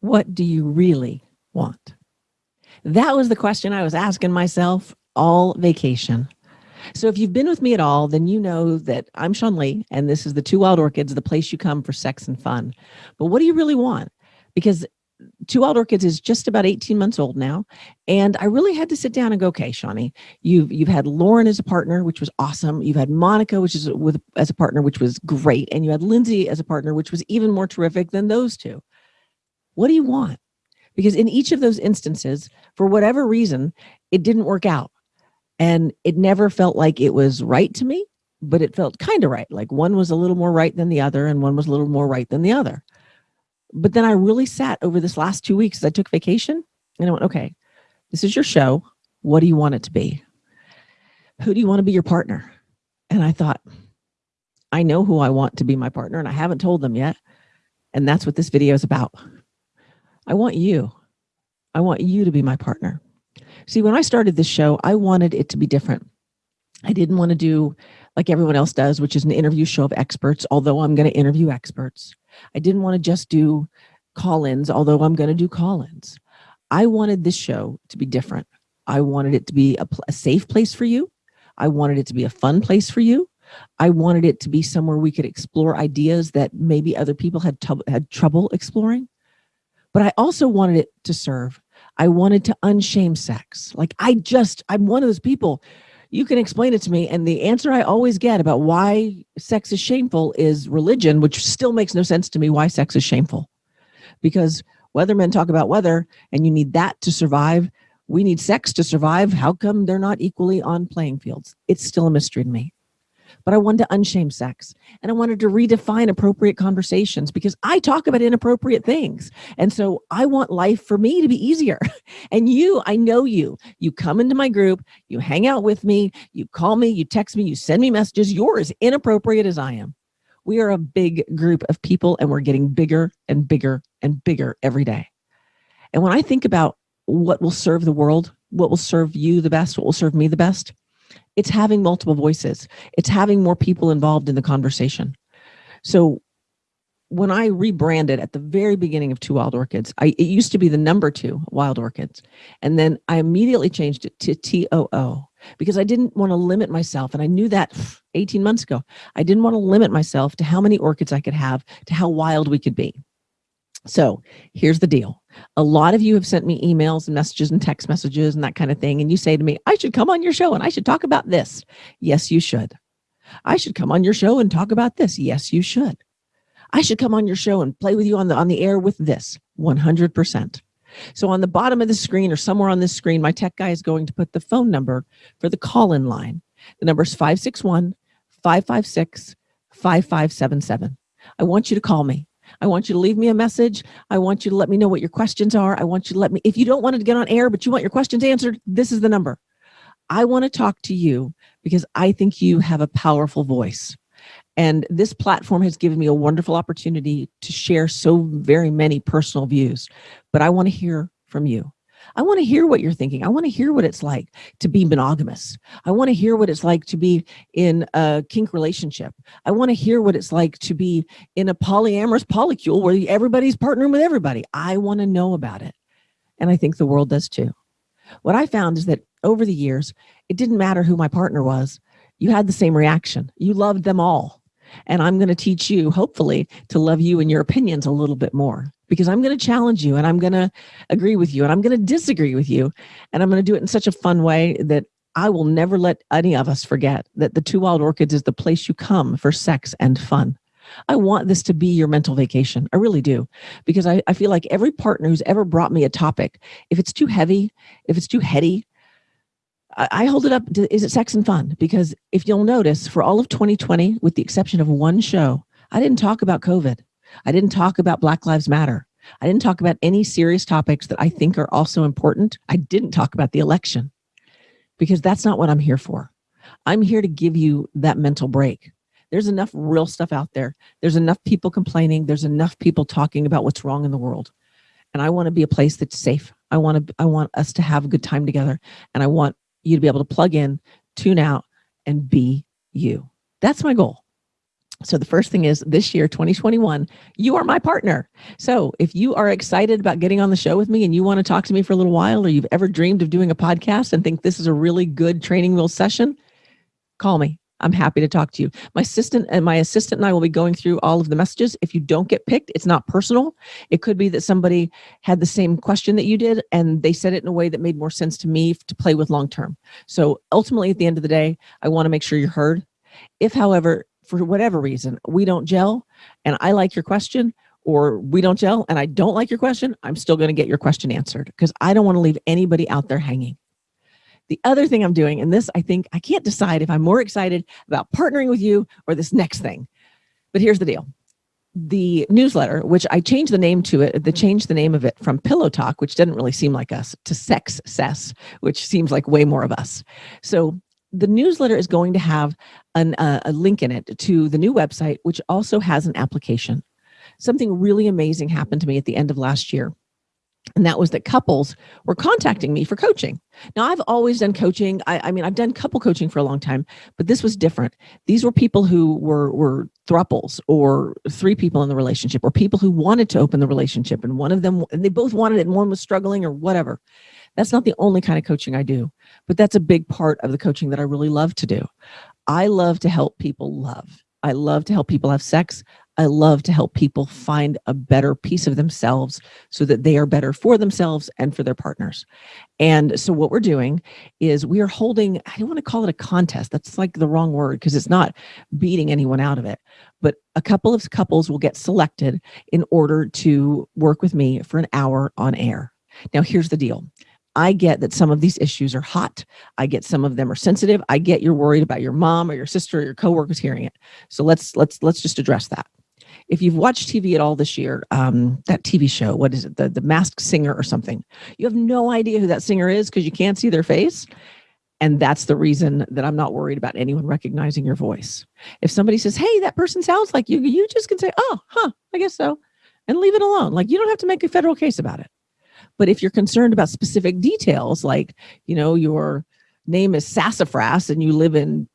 what do you really want? That was the question I was asking myself all vacation. So if you've been with me at all, then you know that I'm Sean Lee, and this is the Two Wild Orchids, the place you come for sex and fun. But what do you really want? Because Two Wild Orchids is just about 18 months old now. And I really had to sit down and go, okay, Shawnee, you've, you've had Lauren as a partner, which was awesome. You've had Monica, which is with as a partner, which was great. And you had Lindsay as a partner, which was even more terrific than those two. What do you want? Because in each of those instances, for whatever reason, it didn't work out. And it never felt like it was right to me, but it felt kind of right. Like one was a little more right than the other, and one was a little more right than the other. But then I really sat over this last two weeks I took vacation and I went, okay, this is your show. What do you want it to be? Who do you want to be your partner? And I thought, I know who I want to be my partner and I haven't told them yet. And that's what this video is about. I want you. I want you to be my partner. See, when I started this show, I wanted it to be different. I didn't want to do like everyone else does, which is an interview show of experts, although I'm going to interview experts. I didn't want to just do call-ins, although I'm going to do call-ins. I wanted this show to be different. I wanted it to be a, a, safe place for you. I wanted it to be a fun place for you. I wanted it to be somewhere we could explore ideas that maybe other people had, had trouble exploring. But I also wanted it to serve. I wanted to unshame sex. Like I just, I'm one of those people you can explain it to me. And the answer I always get about why sex is shameful is religion, which still makes no sense to me why sex is shameful. Because weathermen talk about weather and you need that to survive. We need sex to survive. How come they're not equally on playing fields? It's still a mystery to me but I wanted to unshame sex and I wanted to redefine appropriate conversations because I talk about inappropriate things. And so I want life for me to be easier. And you, I know you, you come into my group, you hang out with me, you call me, you text me, you send me messages. You're as inappropriate as I am. We are a big group of people and we're getting bigger and bigger and bigger every day. And when I think about what will serve the world, what will serve you the best, what will serve me the best, it's having multiple voices. It's having more people involved in the conversation. So when I rebranded at the very beginning of Two Wild Orchids, I, it used to be the number two Wild Orchids. And then I immediately changed it to TOO because I didn't want to limit myself. And I knew that 18 months ago, I didn't want to limit myself to how many orchids I could have, to how wild we could be. So here's the deal. A lot of you have sent me emails and messages and text messages and that kind of thing. And you say to me, I should come on your show and I should talk about this. Yes, you should. I should come on your show and talk about this. Yes, you should. I should come on your show and play with you on the, on the air with this 100%. So on the bottom of the screen or somewhere on this screen, my tech guy is going to put the phone number for the call-in line. The number is 561 556 5577. I want you to call me. I want you to leave me a message. I want you to let me know what your questions are. I want you to let me, if you don't want to get on air, but you want your questions answered, this is the number. I want to talk to you because I think you have a powerful voice. And this platform has given me a wonderful opportunity to share so very many personal views, but I want to hear from you. I want to hear what you're thinking. I want to hear what it's like to be monogamous. I want to hear what it's like to be in a kink relationship. I want to hear what it's like to be in a polyamorous polycule where everybody's partnering with everybody. I want to know about it. And I think the world does too. What I found is that over the years, it didn't matter who my partner was. You had the same reaction. You loved them all. And I'm going to teach you, hopefully, to love you and your opinions a little bit more because I'm going to challenge you and I'm going to agree with you and I'm going to disagree with you. And I'm going to do it in such a fun way that I will never let any of us forget that the Two Wild Orchids is the place you come for sex and fun. I want this to be your mental vacation. I really do. Because I, I feel like every partner who's ever brought me a topic, if it's too heavy, if it's too heady, I, I hold it up to, is it sex and fun? Because if you'll notice for all of 2020, with the exception of one show, I didn't talk about COVID. I didn't talk about Black Lives Matter. I didn't talk about any serious topics that I think are also important. I didn't talk about the election because that's not what I'm here for. I'm here to give you that mental break. There's enough real stuff out there. There's enough people complaining. There's enough people talking about what's wrong in the world. And I want to be a place that's safe. I want to, I want us to have a good time together. And I want you to be able to plug in, tune out, and be you. That's my goal. So the first thing is this year, 2021, you are my partner. So if you are excited about getting on the show with me and you want to talk to me for a little while, or you've ever dreamed of doing a podcast and think this is a really good training wheel session, call me. I'm happy to talk to you. My assistant and my assistant and I will be going through all of the messages. If you don't get picked, it's not personal. It could be that somebody had the same question that you did and they said it in a way that made more sense to me to play with long term. So ultimately, at the end of the day, I want to make sure you're heard. If, however, for whatever reason, we don't gel and I like your question or we don't gel and I don't like your question, I'm still going to get your question answered because I don't want to leave anybody out there hanging. The other thing I'm doing, and this I think I can't decide if I'm more excited about partnering with you or this next thing, but here's the deal. The newsletter, which I changed the name to it, the changed the name of it from Pillow Talk, which didn't really seem like us, to Sex Cess, which seems like way more of us. So the newsletter is going to have an, uh, a link in it to the new website, which also has an application. Something really amazing happened to me at the end of last year. And that was that couples were contacting me for coaching. Now, I've always done coaching. I, I mean, I've done couple coaching for a long time, but this was different. These were people who were, were thruples or three people in the relationship or people who wanted to open the relationship and one of them, and they both wanted it and one was struggling or whatever. That's not the only kind of coaching I do, but that's a big part of the coaching that I really love to do. I love to help people love. I love to help people have sex. I love to help people find a better piece of themselves so that they are better for themselves and for their partners. And so what we're doing is we are holding, I don't want to call it a contest. That's like the wrong word because it's not beating anyone out of it. But a couple of couples will get selected in order to work with me for an hour on air. Now, here's the deal. I get that some of these issues are hot. I get some of them are sensitive. I get you're worried about your mom or your sister or your coworkers hearing it. So let's let's let's just address that. If you've watched TV at all this year, um, that TV show, what is it, the the Masked Singer or something, you have no idea who that singer is because you can't see their face. And that's the reason that I'm not worried about anyone recognizing your voice. If somebody says, "Hey, that person sounds like you," you just can say, "Oh, huh, I guess so," and leave it alone. Like you don't have to make a federal case about it. But if you're concerned about specific details, like, you know, your name is Sassafras and you live in,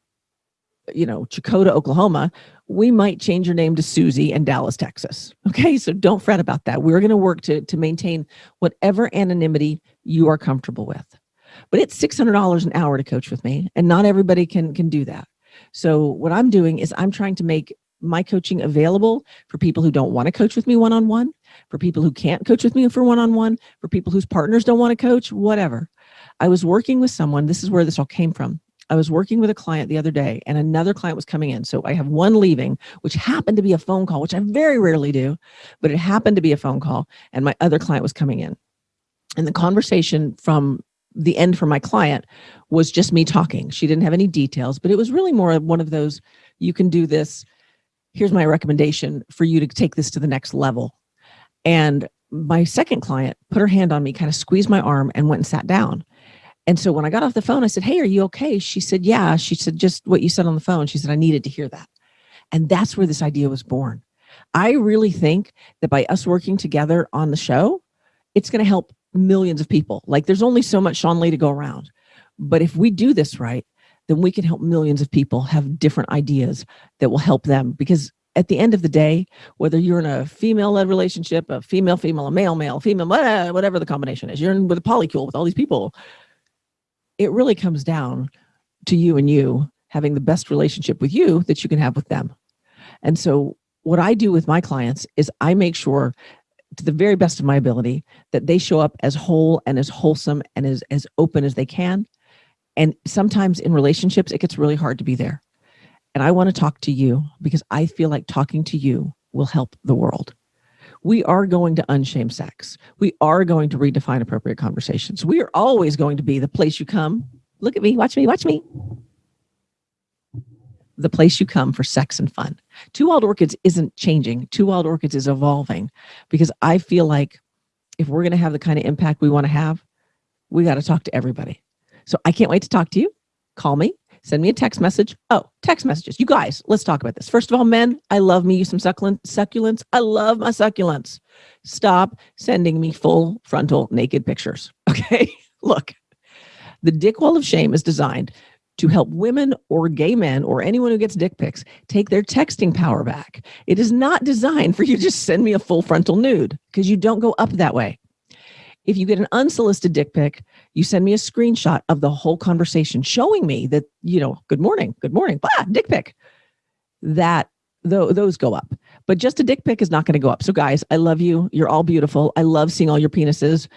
you know, Chakota, Oklahoma, we might change your name to Susie in Dallas, Texas. Okay, so don't fret about that. We're going to work to, to maintain whatever anonymity you are comfortable with. But it's $600 an hour to coach with me, and not everybody can, can do that. So what I'm doing is I'm trying to make my coaching available for people who don't want to coach with me one-on-one, -on -one, for people who can't coach with me for one-on-one, -on -one, for people whose partners don't want to coach, whatever. I was working with someone, this is where this all came from. I was working with a client the other day and another client was coming in. So I have one leaving, which happened to be a phone call, which I very rarely do, but it happened to be a phone call and my other client was coming in. And the conversation from the end for my client was just me talking. She didn't have any details, but it was really more of one of those, you can do this, here's my recommendation for you to take this to the next level. And my second client put her hand on me, kind of squeezed my arm and went and sat down. And so when I got off the phone, I said, Hey, are you okay? She said, Yeah. She said, just what you said on the phone. She said, I needed to hear that. And that's where this idea was born. I really think that by us working together on the show, it's going to help millions of people. Like there's only so much Sean Lee to go around. But if we do this right, then we can help millions of people have different ideas that will help them because at the end of the day, whether you're in a female-led relationship, a female-female, a male-male, female, uh, whatever the combination is, you're in with a polycule with all these people, it really comes down to you and you having the best relationship with you that you can have with them. And so what I do with my clients is I make sure to the very best of my ability that they show up as whole and as wholesome and as, as open as they can and sometimes in relationships, it gets really hard to be there. And I want to talk to you because I feel like talking to you will help the world. We are going to unshame sex. We are going to redefine appropriate conversations. We are always going to be the place you come. Look at me, watch me, watch me. The place you come for sex and fun. Two Wild Orchids isn't changing. Two Wild Orchids is evolving because I feel like if we're going to have the kind of impact we want to have, we got to talk to everybody. So I can't wait to talk to you. Call me, send me a text message. Oh, text messages. You guys, let's talk about this. First of all, men, I love me some succulent succulents. I love my succulents. Stop sending me full frontal naked pictures. Okay. Look, the dick wall of shame is designed to help women or gay men or anyone who gets dick pics take their texting power back. It is not designed for you to just send me a full frontal nude because you don't go up that way. If you get an unsolicited dick pic, you send me a screenshot of the whole conversation showing me that, you know, good morning, good morning, blah, dick pic. That th- those go up. But just a dick pic is not going to go up. So, guys, I love you. You're all beautiful. I love seeing all your penises.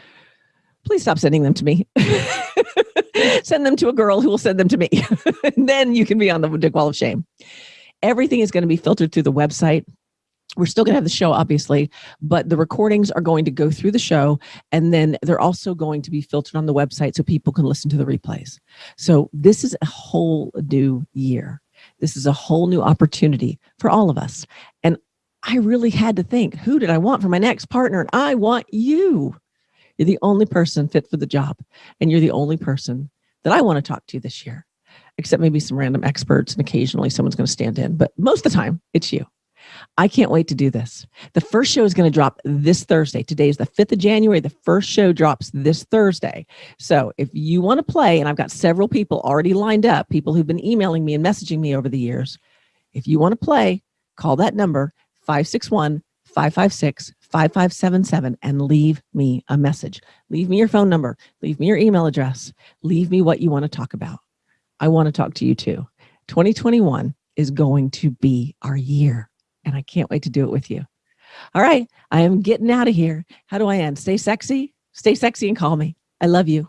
Please stop sending them to me. send them to a girl who will send them to me. then you can be on the dick wall of shame. Everything is going to be filtered through the website. We're still going to have the show, obviously, but the recordings are going to go through the show. And then they're also going to be filtered on the website so people can listen to the replays. So, this is a whole new year. This is a whole new opportunity for all of us. And I really had to think who did I want for my next partner? And I want you. You're the only person fit for the job. And you're the only person that I want to talk to this year, except maybe some random experts. And occasionally someone's going to stand in. But most of the time, it's you. I can't wait to do this. The first show is going to drop this Thursday. Today is the 5th of January. The first show drops this Thursday. So if you want to play, and I've got several people already lined up, people who've been emailing me and messaging me over the years. If you want to play, call that number 561 556 5577 and leave me a message. Leave me your phone number, leave me your email address, leave me what you want to talk about. I want to talk to you too. 2021 is going to be our year and I can't wait to do it with you. All right, I am getting out of here. How do I end? Stay sexy, stay sexy and call me. I love you.